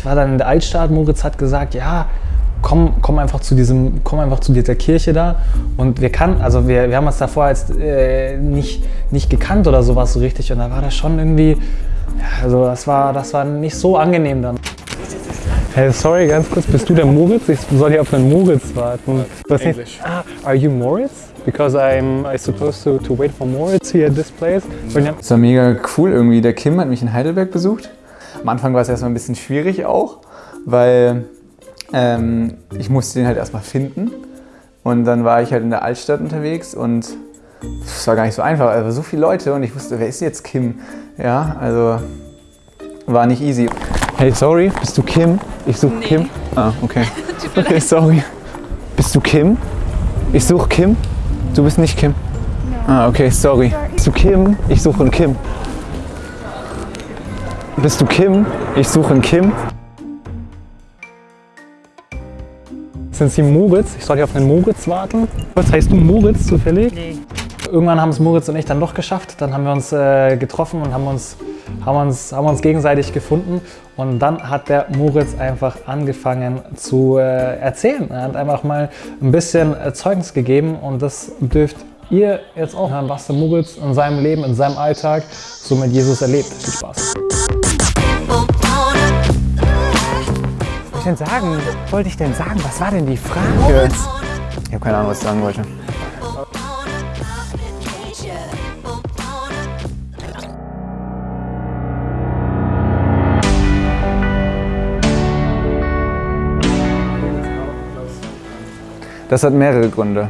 ich war dann in der Altstadt, Moritz hat gesagt, ja, komm, komm einfach zu diesem, komm einfach zu dieser Kirche da. Und wir kannten, also wir, wir haben uns davor als äh, nicht, nicht gekannt oder sowas so richtig. Und da war das schon irgendwie, ja, also das war, das war nicht so angenehm dann. Hey, sorry, ganz kurz, bist du der Moritz? Ich soll hier auf einen Moritz warten. Was English. Ah, are you Moritz? Because I'm I supposed to, to wait for Moritz here at this place. War mega cool irgendwie. Der Kim hat mich in Heidelberg besucht. Am Anfang war es erstmal ein bisschen schwierig auch, weil ähm, ich musste den halt erstmal finden. Und dann war ich halt in der Altstadt unterwegs und es war gar nicht so einfach. Also so viele Leute und ich wusste, wer ist jetzt Kim? Ja, also war nicht easy. Hey, sorry, bist du Kim? Ich suche Kim. Ah, okay. Okay, sorry. Bist du Kim? Ich suche Kim. Du bist nicht Kim. Ah, okay, sorry. Bist du Kim? Ich suche einen Kim. Bist du Kim? Ich suche einen Kim. sind Sie Moritz? Ich soll hier auf einen Moritz warten. Was heißt du Moritz zufällig? Nee. Irgendwann haben es Moritz und ich dann doch geschafft. Dann haben wir uns äh, getroffen und haben uns, haben, uns, haben uns gegenseitig gefunden. Und dann hat der Moritz einfach angefangen zu äh, erzählen. Er hat einfach mal ein bisschen äh, Zeugnis gegeben und das dürft ihr jetzt auch hören, was der Moritz in seinem Leben, in seinem Alltag so mit Jesus erlebt. Viel Spaß. Ich denn sagen? Was wollte ich denn sagen? Was war denn die Frage? Ich habe keine Ahnung, was ich sagen wollte. Das hat mehrere Gründe.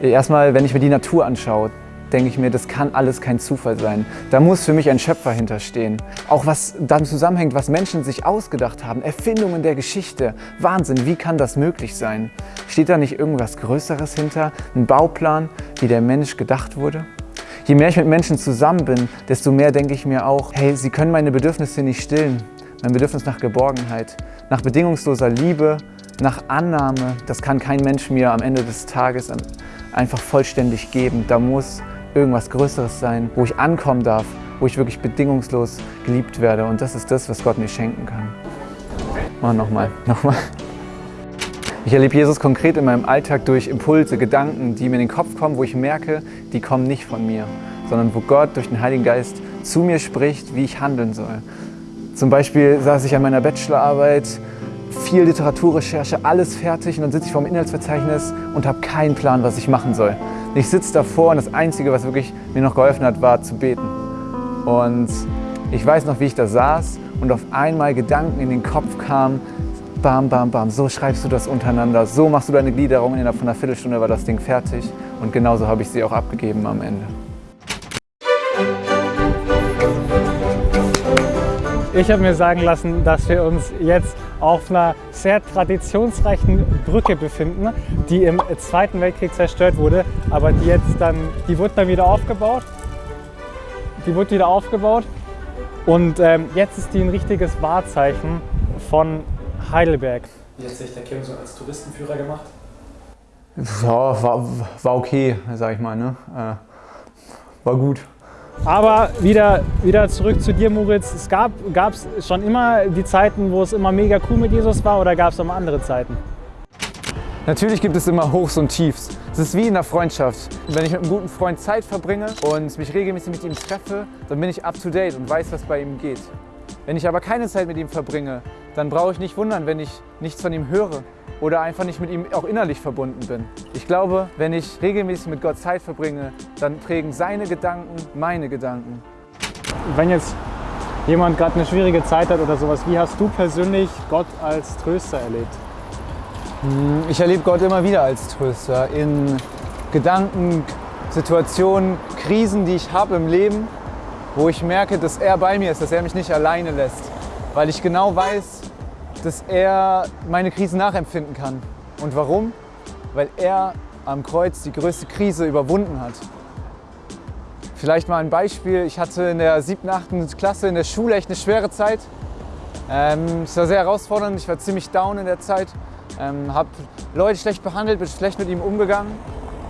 Erstmal, wenn ich mir die Natur anschaue, denke ich mir, das kann alles kein Zufall sein. Da muss für mich ein Schöpfer hinterstehen. Auch was dann zusammenhängt, was Menschen sich ausgedacht haben, Erfindungen der Geschichte. Wahnsinn, wie kann das möglich sein? Steht da nicht irgendwas Größeres hinter? Ein Bauplan, wie der Mensch gedacht wurde? Je mehr ich mit Menschen zusammen bin, desto mehr denke ich mir auch, hey, sie können meine Bedürfnisse nicht stillen. Mein Bedürfnis nach Geborgenheit, nach bedingungsloser Liebe, nach Annahme, das kann kein Mensch mir am Ende des Tages einfach vollständig geben. Da muss irgendwas Größeres sein, wo ich ankommen darf, wo ich wirklich bedingungslos geliebt werde. Und das ist das, was Gott mir schenken kann. Oh, nochmal, nochmal. Ich erlebe Jesus konkret in meinem Alltag durch Impulse, Gedanken, die mir in den Kopf kommen, wo ich merke, die kommen nicht von mir, sondern wo Gott durch den Heiligen Geist zu mir spricht, wie ich handeln soll. Zum Beispiel saß ich an meiner Bachelorarbeit, viel Literaturrecherche, alles fertig und dann sitze ich vor dem Inhaltsverzeichnis und habe keinen Plan, was ich machen soll. Ich sitze davor und das Einzige, was wirklich mir noch geholfen hat, war zu beten. Und ich weiß noch, wie ich da saß und auf einmal Gedanken in den Kopf kamen, bam, bam, bam, so schreibst du das untereinander, so machst du deine Gliederung, innerhalb von einer Viertelstunde war das Ding fertig und genauso habe ich sie auch abgegeben am Ende. Ich habe mir sagen lassen, dass wir uns jetzt auf einer sehr traditionsreichen Brücke befinden, die im Zweiten Weltkrieg zerstört wurde, aber die jetzt dann, die wurde dann wieder aufgebaut. Die wurde wieder aufgebaut und ähm, jetzt ist die ein richtiges Wahrzeichen von Heidelberg. Wie hat sich der Kim so als Touristenführer gemacht? Ja, war, war okay, sag ich mal. Ne? Äh, war gut. Aber wieder, wieder zurück zu dir, Moritz. Es gab es schon immer die Zeiten, wo es immer mega cool mit Jesus war oder gab es auch mal andere Zeiten? Natürlich gibt es immer Hochs und Tiefs. Es ist wie in der Freundschaft. Wenn ich mit einem guten Freund Zeit verbringe und mich regelmäßig mit ihm treffe, dann bin ich up to date und weiß, was bei ihm geht. Wenn ich aber keine Zeit mit ihm verbringe, dann brauche ich nicht wundern, wenn ich nichts von ihm höre oder einfach nicht mit ihm auch innerlich verbunden bin. Ich glaube, wenn ich regelmäßig mit Gott Zeit verbringe, dann prägen seine Gedanken meine Gedanken. Wenn jetzt jemand gerade eine schwierige Zeit hat oder sowas, wie hast du persönlich Gott als Tröster erlebt? Hm, ich erlebe Gott immer wieder als Tröster in Gedanken, Situationen, Krisen, die ich habe im Leben, wo ich merke, dass er bei mir ist, dass er mich nicht alleine lässt, weil ich genau weiß, dass er meine Krisen nachempfinden kann. Und warum? Weil er am Kreuz die größte Krise überwunden hat. Vielleicht mal ein Beispiel. Ich hatte in der 7., 8. Klasse in der Schule echt eine schwere Zeit. Ähm, es war sehr herausfordernd, ich war ziemlich down in der Zeit. Ähm, habe Leute schlecht behandelt, bin schlecht mit ihm umgegangen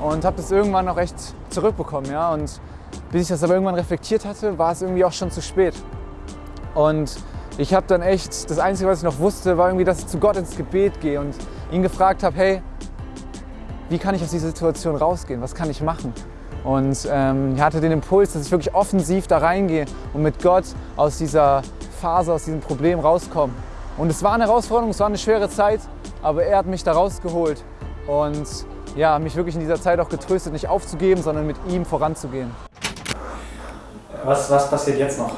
und habe das irgendwann auch echt zurückbekommen. Ja? Und bis ich das aber irgendwann reflektiert hatte, war es irgendwie auch schon zu spät. Und ich habe dann echt, das Einzige, was ich noch wusste, war irgendwie, dass ich zu Gott ins Gebet gehe und ihn gefragt habe, hey, wie kann ich aus dieser Situation rausgehen? Was kann ich machen? Und ähm, ich hatte den Impuls, dass ich wirklich offensiv da reingehe und mit Gott aus dieser Phase, aus diesem Problem rauskomme. Und es war eine Herausforderung, es war eine schwere Zeit, aber er hat mich da rausgeholt und ja, mich wirklich in dieser Zeit auch getröstet, nicht aufzugeben, sondern mit ihm voranzugehen. Was, was passiert jetzt noch?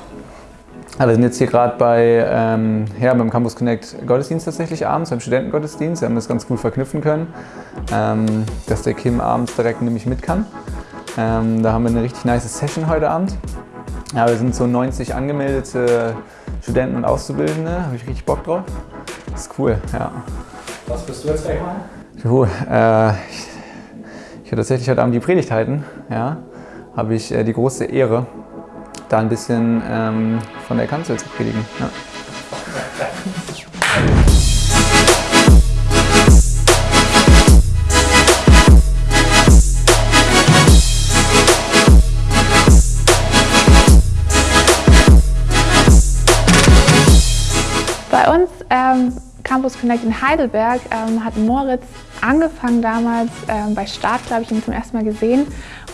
Ja, wir sind jetzt hier gerade bei, ähm, ja, beim Campus Connect Gottesdienst tatsächlich abends, beim Studentengottesdienst. Wir haben das ganz gut verknüpfen können, ähm, dass der Kim abends direkt nämlich mit kann. Ähm, da haben wir eine richtig nice Session heute Abend. Ja, wir sind so 90 angemeldete Studenten und Auszubildende, habe ich richtig Bock drauf. Das ist cool, ja. Was bist du jetzt gleich mal? Jo, äh, ich, ich werde tatsächlich heute Abend die Predigt halten. Ja, habe ich äh, die große Ehre, da ein bisschen ähm, von der Kanzel zu predigen. Ja. Bei uns ähm, Campus Connect in Heidelberg ähm, hat Moritz angefangen damals ähm, bei Start, glaube ich, ihn zum ersten Mal gesehen.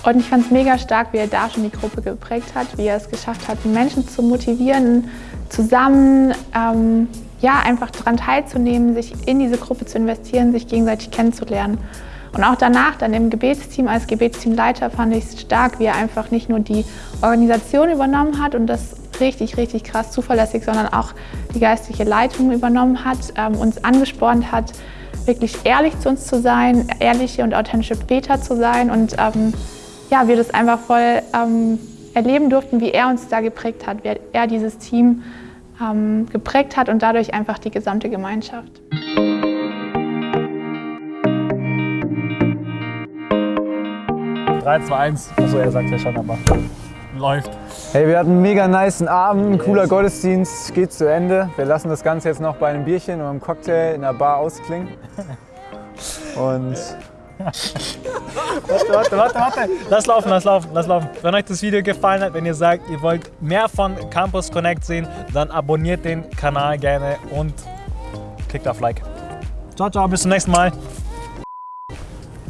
Und ich fand es mega stark, wie er da schon die Gruppe geprägt hat, wie er es geschafft hat, Menschen zu motivieren, zusammen ähm, ja, einfach daran teilzunehmen, sich in diese Gruppe zu investieren, sich gegenseitig kennenzulernen. Und auch danach, dann im Gebetsteam als Gebetsteamleiter, fand ich es stark, wie er einfach nicht nur die Organisation übernommen hat und das richtig, richtig krass zuverlässig, sondern auch die geistliche Leitung übernommen hat, ähm, uns angespornt hat, wirklich ehrlich zu uns zu sein, ehrliche und authentische Beter zu sein und ähm, ja, wir das einfach voll ähm, erleben durften, wie er uns da geprägt hat, wie er dieses Team ähm, geprägt hat und dadurch einfach die gesamte Gemeinschaft. 3, 2, 1. Achso, er sagt ja schon, aber läuft. Hey, wir hatten einen mega niceen Abend, ein cooler Gottesdienst, geht zu Ende. Wir lassen das Ganze jetzt noch bei einem Bierchen oder einem Cocktail in der Bar ausklingen. Und Warte, warte, warte, warte. Lass laufen, lass laufen, lass laufen. Wenn euch das Video gefallen hat, wenn ihr sagt, ihr wollt mehr von Campus Connect sehen, dann abonniert den Kanal gerne und klickt auf Like. Ciao, ciao, bis zum nächsten Mal.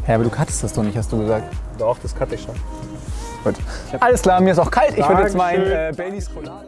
ja, aber du cuttest das doch nicht, hast du gesagt. Doch, das cutte ich schon. Gut. Alles klar, mir ist auch kalt. Ich würde jetzt meinen Dankeschön. äh, Baileys Colada.